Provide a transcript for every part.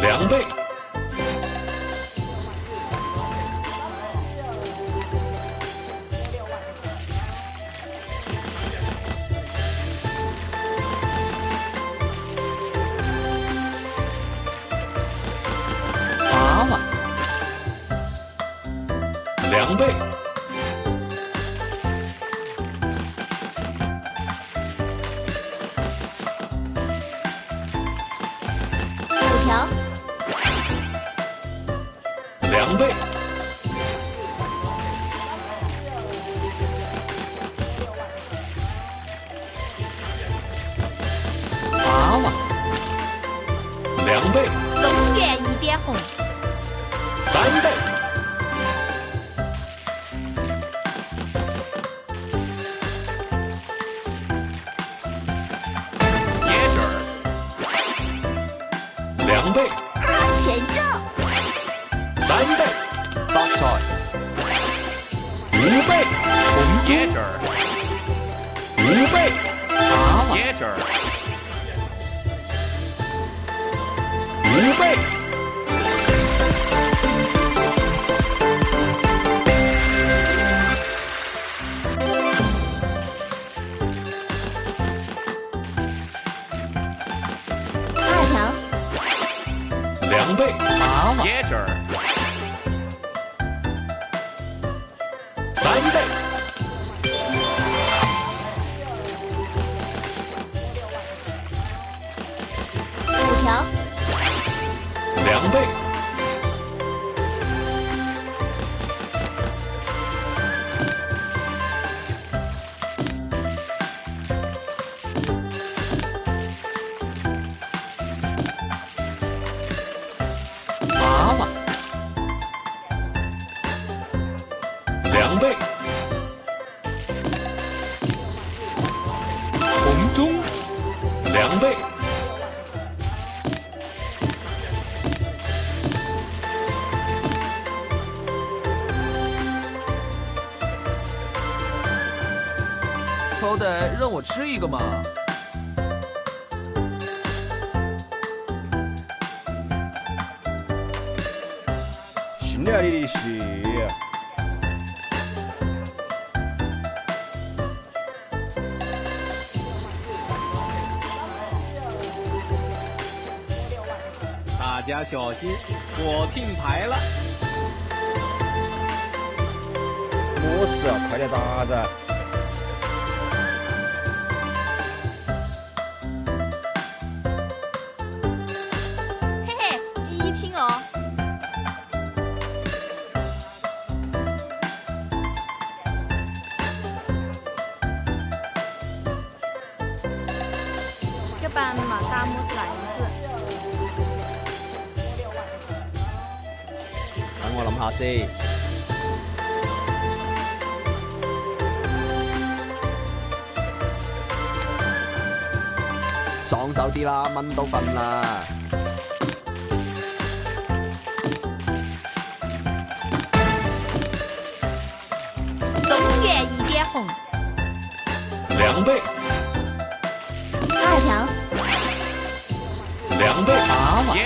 两倍，八万，两倍。对。倍，五倍，八倍，五倍，二条，两倍，八倍。得让我吃一个嘛！信了你的邪！大家小心，我停牌了！我是啊，快点打噻！半马大漠是哪回事？等我谂下先。爽手啲啦，蚊都瞓啦。东园一点红，两倍。二条。两倍，八万；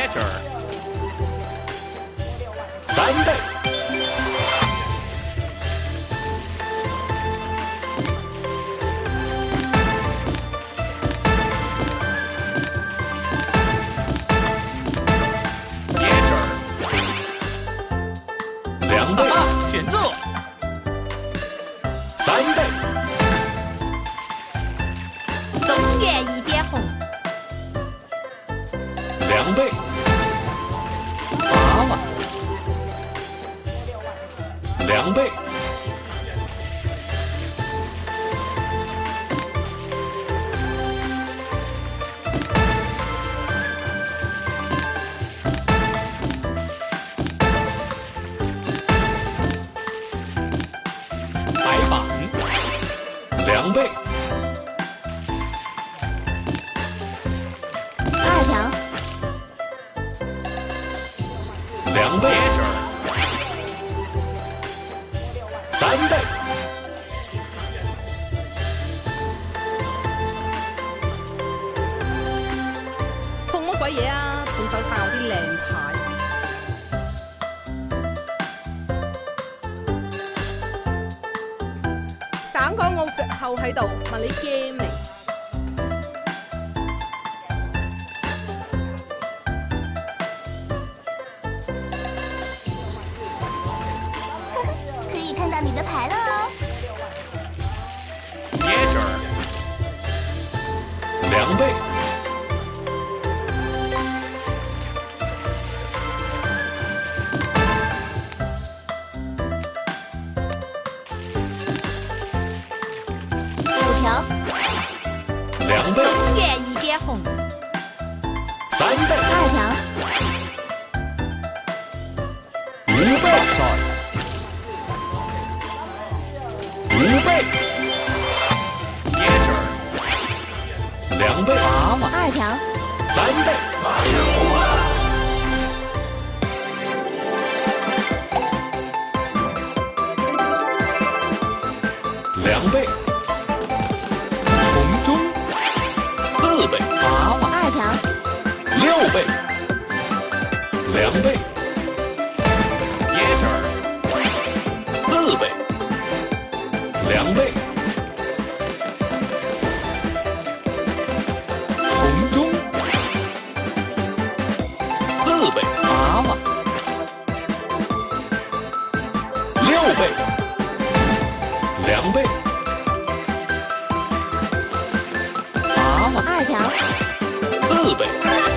三倍。倍，八万，两倍。鬼嘢啊！仲想晒我啲靚牌？省港澳籍後喺度，問你驚未？可以看到你的牌了。五倍，五倍，椰汁，两倍娃娃，二条，三倍，两倍，红中，四倍娃娃，二条，六倍，两倍。两倍，红中四倍，娃娃六倍，两倍，娃娃二条四倍，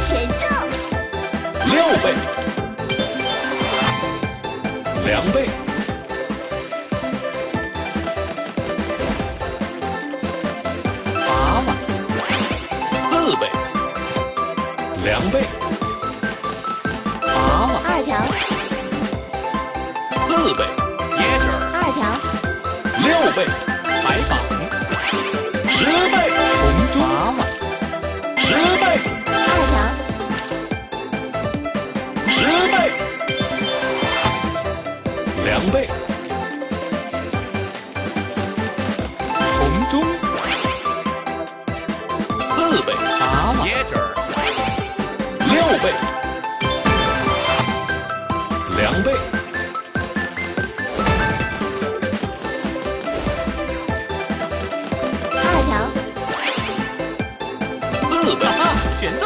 全中六倍，两倍。两倍，娃娃。二条。四倍，椰子。二条。六倍，海宝。十倍，红娃娃。十倍，二条。十倍，两倍，红中。四倍，娃娃。椰两倍，二条，四倍，全中。